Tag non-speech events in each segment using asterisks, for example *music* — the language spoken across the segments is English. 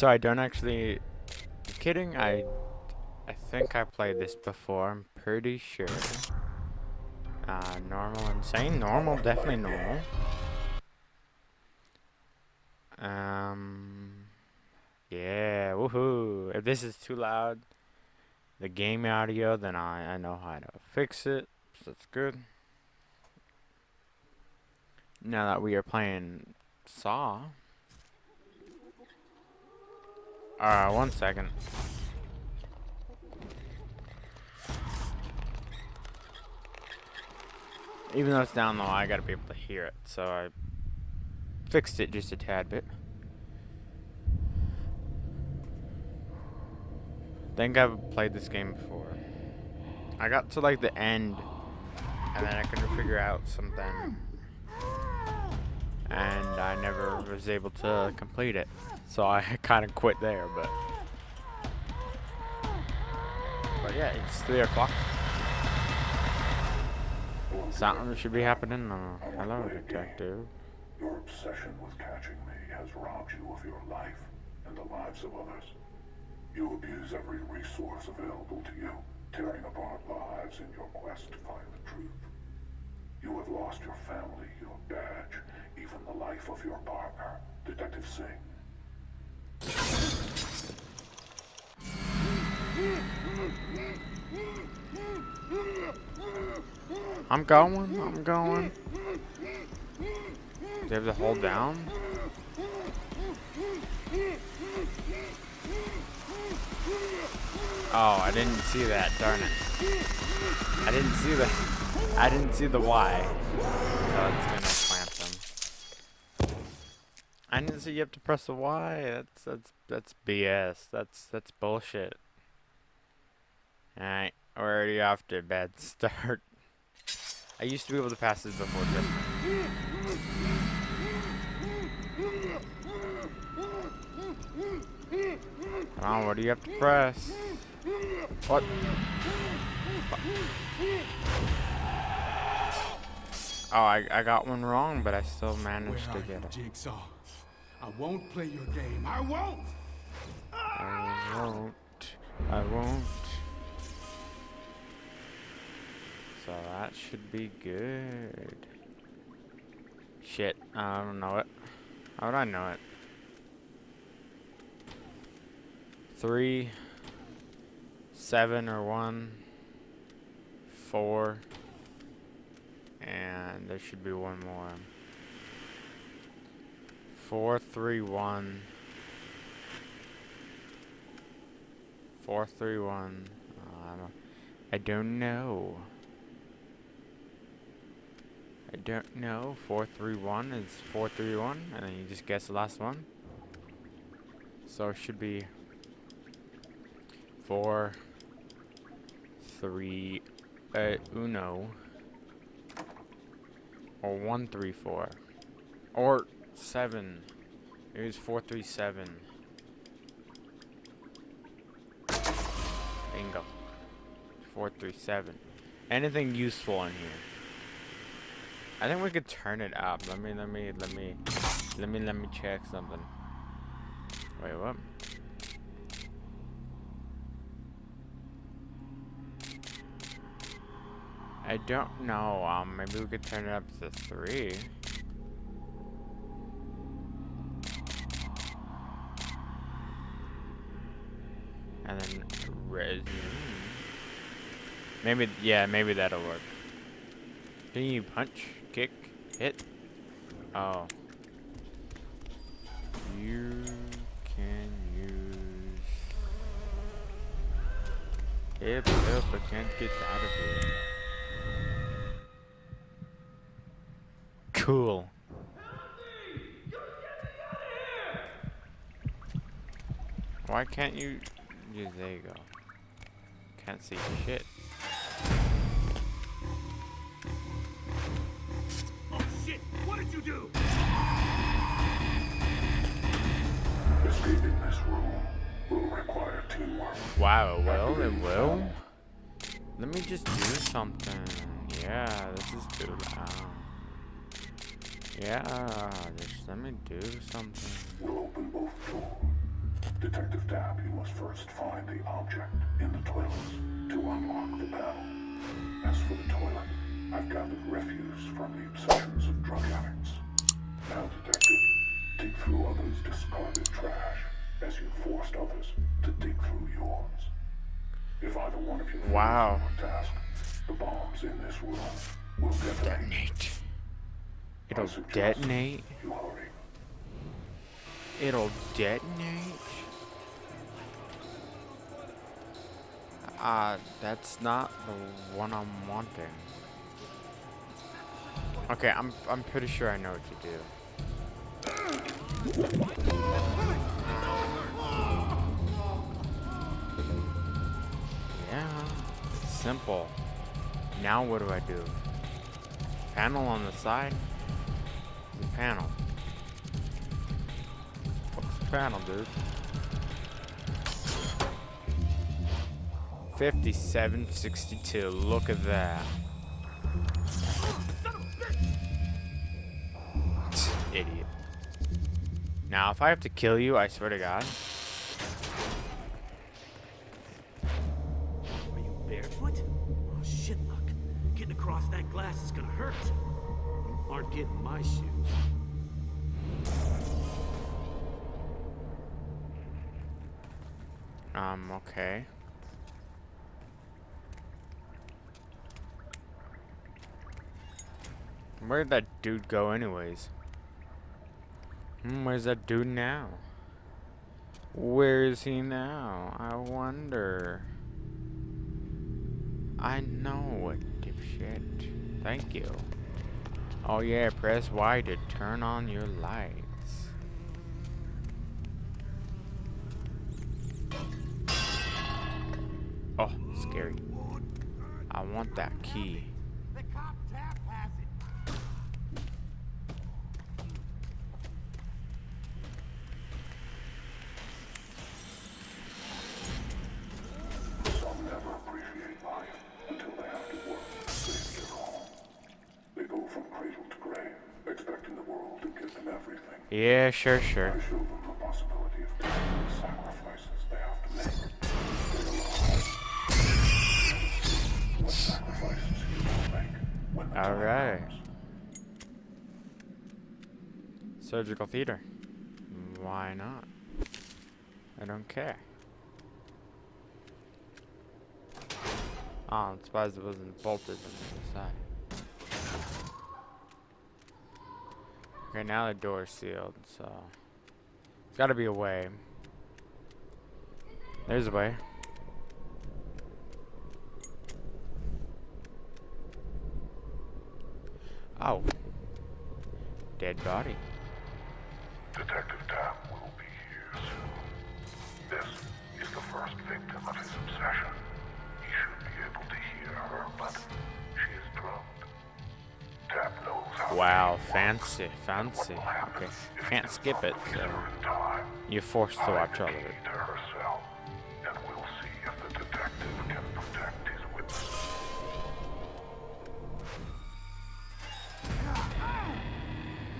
So I don't actually... I'm kidding, I... I think I played this before, I'm pretty sure. Uh, normal, insane, normal, definitely normal. Um... Yeah, woohoo! If this is too loud, the game audio, then I, I know how to fix it. So that's good. Now that we are playing Saw. Uh, one second. Even though it's down low, I gotta be able to hear it, so I fixed it just a tad bit. think I've played this game before. I got to like the end, and then I couldn't figure out something, I never was able to complete it. So I *laughs* kind of quit there, but but yeah, it's three o'clock. Something should be happening. Uh, hello, detective. Your obsession with catching me has robbed you of your life and the lives of others. You abuse every resource available to you, tearing apart lives in your quest to find the truth. You have lost your family, your badge, even the life of your partner, Detective Sing. I'm going, I'm going. Do you have to hold down? Oh, I didn't see that, darn it. I didn't see the I didn't see the Y. So it's gonna. I didn't see you have to press the Y. That's that's that's BS. That's that's bullshit. Alright, we're already off to a bad *laughs* start. I used to be able to pass this before Come on, what do you have to press? What? Oh, I, I got one wrong, but I still managed to get it. Jigsaw? I won't play your game. I won't! I won't. I won't. So that should be good. Shit, I don't know it. How would I know it? three, seven or one, four, and there should be one more. Four, three, one, four, three, one. I don't, I don't know. I don't know. Four, three, one is four, three, one, and then you just guess the last one. So it should be four, three, uh, uno, or one, three, four, or seven. It was four, three, seven. Bingo. Four, three, seven. Anything useful in here? I think we could turn it up. Let me, let me, let me, let me, let me check something. Wait, what? I don't know. Um, maybe we could turn it up to three. And then resume. Mm-hmm. Maybe, yeah, maybe that'll work. Can you punch, kick, hit? Oh. You can use... If, if I can't get out of here. Cool. Why can't you... Yeah, there you go. Can't see shit. Oh shit! What did you do? Escaping this room will require teamwork. Wow, well, it will. Let me just do something. Yeah, this is too loud. Yeah, just let me do something. We'll open both doors. Detective Tapp, you must first find the object in the toilets to unlock the panel. As for the toilet, I've gathered refuse from the obsessions of drug addicts. Now, Detective, dig through others' discarded trash as you forced others to dig through yours. If either one of you Wow. task, the bombs in this room will detonate. Detonate. It'll detonate. You hurry. It'll detonate. Uh, that's not the one I'm wanting. Okay, I'm I'm pretty sure I know what to do. Yeah, simple. Now what do I do? Panel on the side? The panel. What's the panel, dude? 5762. Look at that. Idiot. Now, if I have to kill you, I swear to God. Are you barefoot? Oh, shit, luck. Getting across that glass is gonna hurt. You aren't getting my shoes. Um, okay. Where'd that dude go anyways? Hmm, where's that dude now? Where is he now? I wonder. I know it, dipshit. Thank you. Oh yeah, press Y to turn on your lights. Oh, scary. I want that key. Make sure, sure. All right. Surgical theater. Why not? I don't care. Oh, I'm surprised it wasn't bolted on the side. Okay, now the door's sealed, so... There's gotta be a way. There's a way. Oh. Dead body. Wow, fancy, fancy. Okay, can't skip it, so you're forced to watch all of it. Her cell, and we'll see if the detective can protect his witness.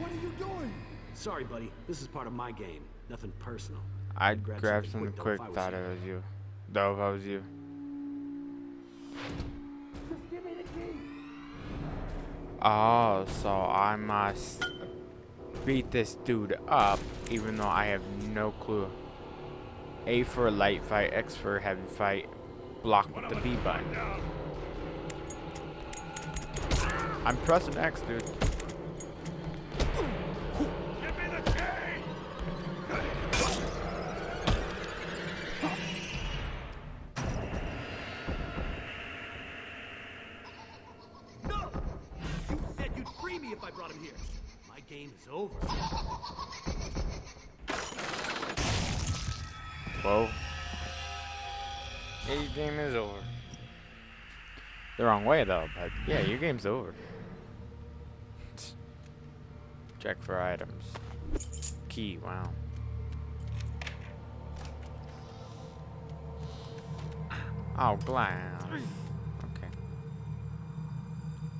What are you doing? Sorry, buddy. This is part of my game. Nothing personal. I'd grab grab something quick, quick, though, if I was thought it was you. Though if I was you. Oh, so I must beat this dude up, even though I have no clue. A for light fight, X for heavy fight, block with the B button. I'm pressing X, dude. I brought him here. My game is over. Yeah, your game is over. The wrong way though, but yeah, your game's over. *laughs* Check for items. Key, wow. Oh, glass. Okay.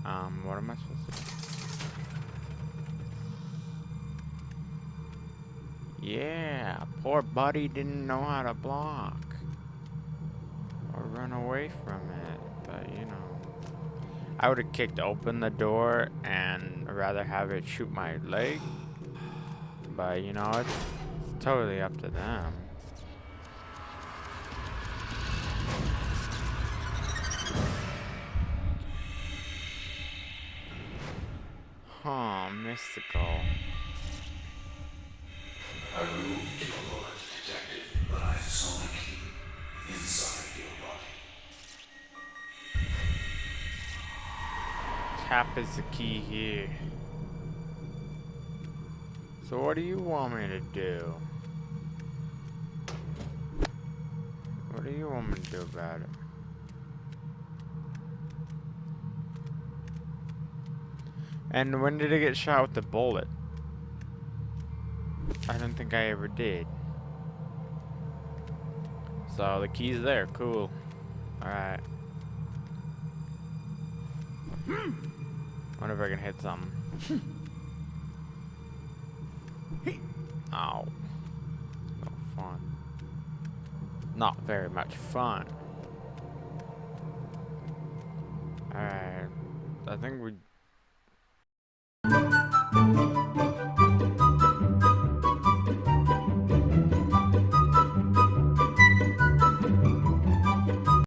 Um, what am I supposed to do? Yeah, poor buddy didn't know how to block. Or run away from it, but you know. I would have kicked open the door and rather have it shoot my leg. But you know, it's, it's totally up to them. Huh, mystical. Tap is the key here. So what do you want me to do? What do you want me to do about it? And when did I get shot with the bullet? I don't think I ever did. So the key's there, cool. Alright. Hmm. Wonder if I can hit something. Ow. No fun. Not very much fun. Alright. I think we